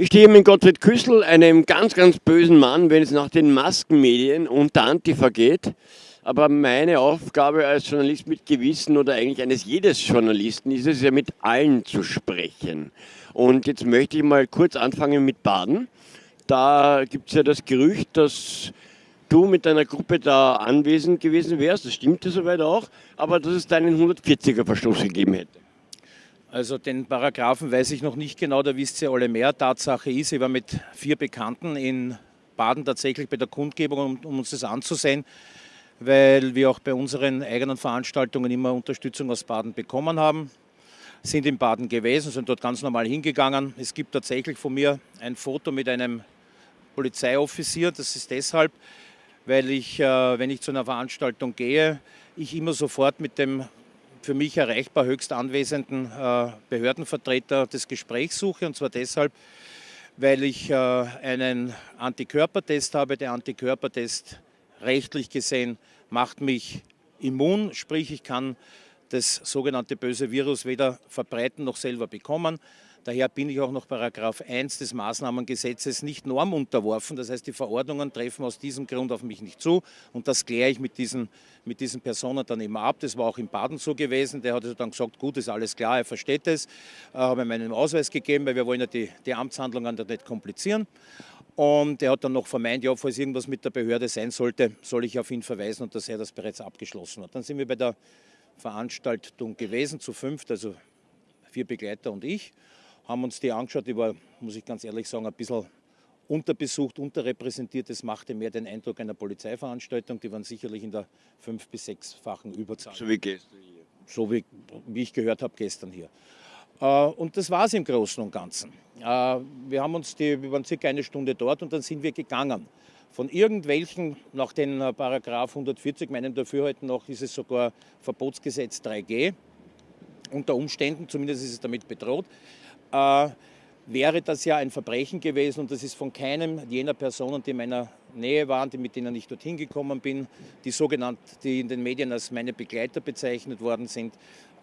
Ich stehe mit Gottfried Küssel, einem ganz, ganz bösen Mann, wenn es nach den Maskenmedien und der Antifa geht. Aber meine Aufgabe als Journalist mit Gewissen oder eigentlich eines jedes Journalisten ist es ja mit allen zu sprechen. Und jetzt möchte ich mal kurz anfangen mit Baden. Da gibt es ja das Gerücht, dass du mit deiner Gruppe da anwesend gewesen wärst. Das stimmt ja soweit auch. Aber dass es deinen 140er-Verstoß gegeben hätte. Also den Paragraphen weiß ich noch nicht genau, da wisst ihr alle mehr. Tatsache ist, ich war mit vier Bekannten in Baden tatsächlich bei der Kundgebung, um, um uns das anzusehen, weil wir auch bei unseren eigenen Veranstaltungen immer Unterstützung aus Baden bekommen haben. Sind in Baden gewesen, sind dort ganz normal hingegangen. Es gibt tatsächlich von mir ein Foto mit einem Polizeioffizier. Das ist deshalb, weil ich, äh, wenn ich zu einer Veranstaltung gehe, ich immer sofort mit dem für mich erreichbar höchst anwesenden äh, Behördenvertreter das Gespräch suche. Und zwar deshalb, weil ich äh, einen Antikörpertest habe. Der Antikörpertest rechtlich gesehen macht mich immun, sprich ich kann das sogenannte böse Virus weder verbreiten noch selber bekommen. Daher bin ich auch noch Paragraph 1 des Maßnahmengesetzes nicht normunterworfen. Das heißt, die Verordnungen treffen aus diesem Grund auf mich nicht zu. Und das kläre ich mit diesen, mit diesen Personen dann immer ab. Das war auch in Baden so gewesen. Der hat also dann gesagt, gut, ist alles klar, er versteht es. Äh, habe ihm meinen Ausweis gegeben, weil wir wollen ja die, die Amtshandlungen dann nicht komplizieren. Und er hat dann noch vermeint, ja, falls irgendwas mit der Behörde sein sollte, soll ich auf ihn verweisen und dass er das bereits abgeschlossen hat. Dann sind wir bei der Veranstaltung gewesen, zu fünft, also vier Begleiter und ich haben uns die angeschaut. Die war, muss ich ganz ehrlich sagen, ein bisschen unterbesucht, unterrepräsentiert. Das machte mehr den Eindruck einer Polizeiveranstaltung. Die waren sicherlich in der fünf- bis sechsfachen Überzahl. So wie gestern hier. So wie, wie ich gehört habe, gestern hier. Äh, und das war es im Großen und Ganzen. Äh, wir, haben uns die, wir waren circa eine Stunde dort und dann sind wir gegangen. Von irgendwelchen, nach den äh, Paragraph 140, meinen Dafürhalten noch, ist es sogar Verbotsgesetz 3G. Unter Umständen, zumindest ist es damit bedroht äh, wäre das ja ein Verbrechen gewesen und das ist von keinem jener Personen, die in meiner Nähe waren, die, mit denen ich dorthin gekommen bin, die sogenannt, die in den Medien als meine Begleiter bezeichnet worden sind,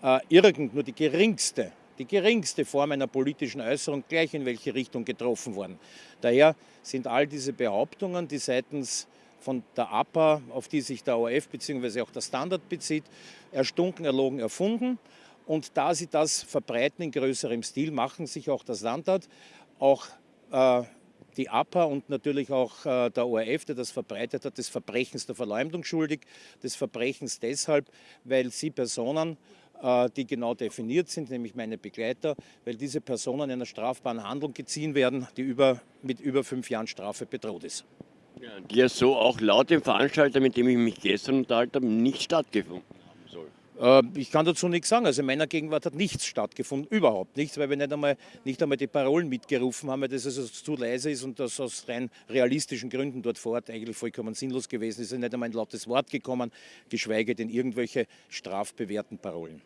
äh, irgend nur die geringste, die geringste Form einer politischen Äußerung gleich in welche Richtung getroffen worden. Daher sind all diese Behauptungen, die seitens von der APA, auf die sich der ORF bzw. auch der Standard bezieht, erstunken, erlogen, erfunden. Und da sie das verbreiten in größerem Stil, machen sich auch das Landrat, auch äh, die APA und natürlich auch äh, der ORF, der das verbreitet hat, des Verbrechens der Verleumdung schuldig. Des Verbrechens deshalb, weil sie Personen, die genau definiert sind, nämlich meine Begleiter, weil diese Personen einer strafbaren Handlung geziehen werden, die über, mit über fünf Jahren Strafe bedroht ist. Ja, die ja so auch laut dem Veranstalter, mit dem ich mich gestern unterhalten habe, nicht stattgefunden äh, ich kann dazu nichts sagen. Also in meiner Gegenwart hat nichts stattgefunden, überhaupt nichts, weil wir nicht einmal, nicht einmal die Parolen mitgerufen haben, weil das also zu leise ist und das aus rein realistischen Gründen dort vor Ort eigentlich vollkommen sinnlos gewesen ist. Es ist nicht einmal ein lautes Wort gekommen, geschweige denn irgendwelche strafbewährten Parolen.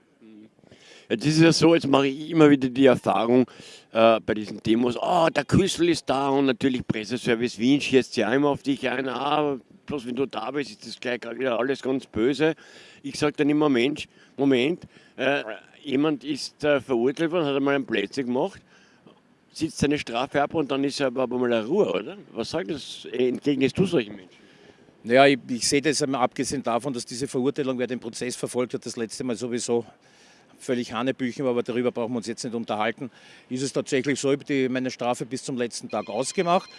Jetzt ist es ja so, jetzt mache ich immer wieder die Erfahrung äh, bei diesen Demos, oh, der Küssel ist da und natürlich Presseservice Wien schießt ja immer auf dich ein, ah, bloß wenn du da bist, ist das gleich wieder alles ganz böse. Ich sage dann immer, Mensch, Moment, äh, jemand ist äh, verurteilt worden, hat einmal einen Plätze gemacht, sitzt seine Strafe ab und dann ist er aber mal eine Ruhe, oder? Was sagt das? Entgegnest du solchen Menschen? Naja, ich, ich sehe das einmal abgesehen davon, dass diese Verurteilung, wer den Prozess verfolgt hat, das letzte Mal sowieso völlig Hanebüchen, aber darüber brauchen wir uns jetzt nicht unterhalten, ist es tatsächlich so, ich habe meine Strafe bis zum letzten Tag ausgemacht.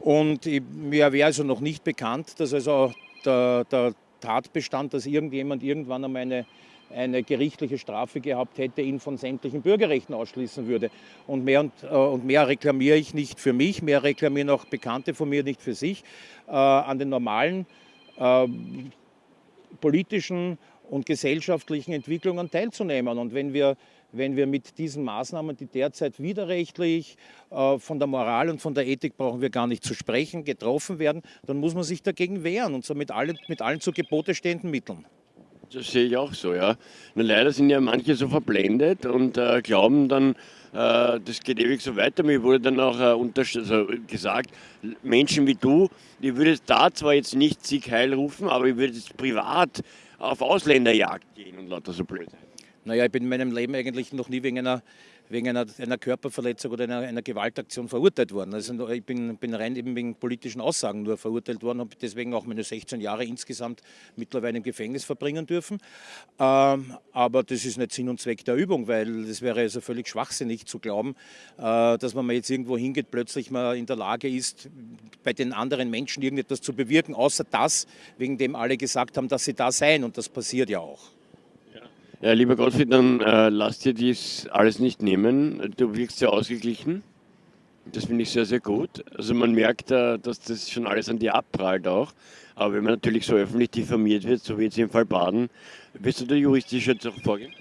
Und ich, mir wäre also noch nicht bekannt, dass also der, der Tatbestand, dass irgendjemand irgendwann einmal eine, eine gerichtliche Strafe gehabt hätte, ihn von sämtlichen Bürgerrechten ausschließen würde. Und mehr, und, äh, und mehr reklamiere ich nicht für mich, mehr reklamieren auch Bekannte von mir nicht für sich, äh, an den normalen äh, politischen und gesellschaftlichen Entwicklungen teilzunehmen. Und wenn wir, wenn wir mit diesen Maßnahmen, die derzeit widerrechtlich äh, von der Moral und von der Ethik brauchen wir gar nicht zu sprechen, getroffen werden, dann muss man sich dagegen wehren und zwar mit allen, mit allen zu Gebote stehenden Mitteln. Das sehe ich auch so, ja. Nur leider sind ja manche so verblendet und äh, glauben dann, äh, das geht ewig so weiter. Mir wurde dann auch äh, also gesagt, Menschen wie du, die würdest da zwar jetzt nicht Sieg Heil rufen, aber ich würde jetzt privat auf Ausländerjagd gehen und lauter so blöd. Naja, ich bin in meinem Leben eigentlich noch nie wegen einer, wegen einer, einer Körperverletzung oder einer, einer, Gewaltaktion verurteilt worden. Also ich bin, bin rein eben wegen politischen Aussagen nur verurteilt worden, habe deswegen auch meine 16 Jahre insgesamt mittlerweile im Gefängnis verbringen dürfen. Ähm, aber das ist nicht Sinn und Zweck der Übung, weil das wäre also völlig schwachsinnig zu glauben, äh, dass man jetzt irgendwo hingeht, plötzlich mal in der Lage ist, bei den anderen Menschen irgendetwas zu bewirken, außer das, wegen dem alle gesagt haben, dass sie da seien. Und das passiert ja auch. Ja, lieber Gottfried, dann äh, lass dir dies alles nicht nehmen. Du wirkst sehr ausgeglichen. Das finde ich sehr, sehr gut. Also man merkt, äh, dass das schon alles an dir abprallt auch. Aber wenn man natürlich so öffentlich diffamiert wird, so wie jetzt im Fall Baden, wirst du da juristisch jetzt auch vorgehen?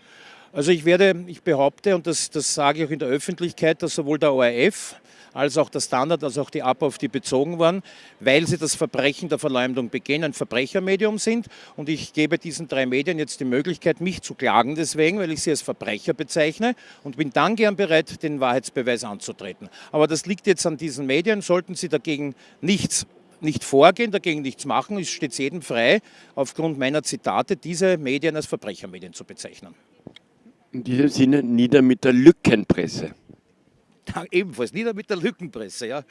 Also ich werde, ich behaupte, und das, das sage ich auch in der Öffentlichkeit, dass sowohl der ORF als auch der Standard, als auch die APA, auf die bezogen waren, weil sie das Verbrechen der Verleumdung begehen, ein Verbrechermedium sind. Und ich gebe diesen drei Medien jetzt die Möglichkeit, mich zu klagen deswegen, weil ich sie als Verbrecher bezeichne und bin dann gern bereit, den Wahrheitsbeweis anzutreten. Aber das liegt jetzt an diesen Medien. Sollten sie dagegen nichts nicht vorgehen, dagegen nichts machen, es steht jedem frei, aufgrund meiner Zitate diese Medien als Verbrechermedien zu bezeichnen. In diesem Sinne nieder mit der Lückenpresse. Ebenfalls, nieder mit der Lückenpresse. Ja.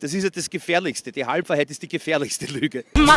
Das ist ja das Gefährlichste. Die Halbwahrheit ist die gefährlichste Lüge.